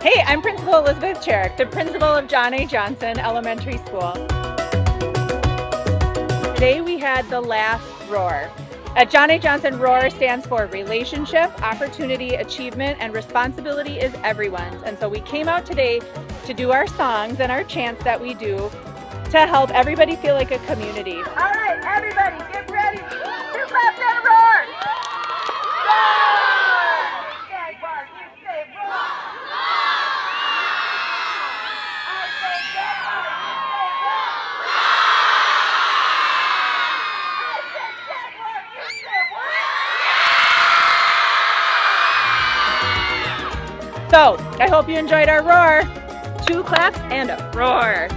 I'm Principal Elizabeth Cherrick, the principal of John A. Johnson Elementary School. Today we had the last roar. At John A. Johnson, ROAR stands for Relationship, Opportunity, Achievement, and Responsibility is Everyone's. And so we came out today to do our songs and our chants that we do to help everybody feel like a community. So I hope you enjoyed our roar. Two claps and a roar.